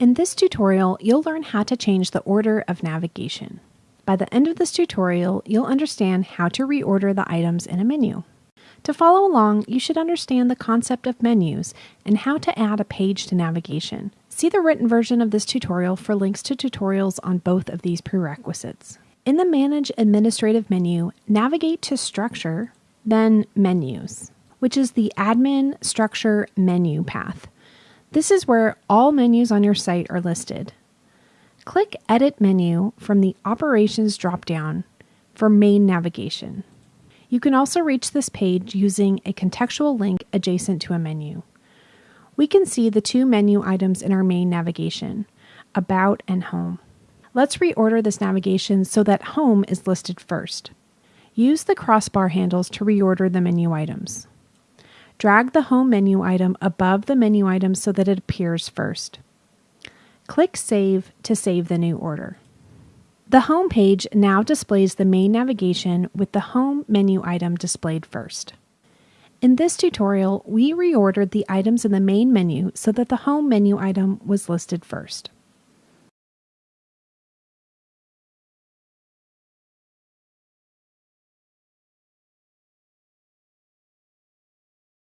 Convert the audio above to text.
In this tutorial, you'll learn how to change the order of navigation. By the end of this tutorial, you'll understand how to reorder the items in a menu. To follow along, you should understand the concept of menus and how to add a page to navigation. See the written version of this tutorial for links to tutorials on both of these prerequisites. In the Manage Administrative menu, navigate to Structure, then Menus, which is the Admin Structure menu path. This is where all menus on your site are listed. Click Edit Menu from the Operations dropdown for main navigation. You can also reach this page using a contextual link adjacent to a menu. We can see the two menu items in our main navigation, About and Home. Let's reorder this navigation so that Home is listed first. Use the crossbar handles to reorder the menu items. Drag the Home menu item above the menu item so that it appears first. Click Save to save the new order. The home page now displays the main navigation with the home menu item displayed first. In this tutorial, we reordered the items in the main menu so that the home menu item was listed first.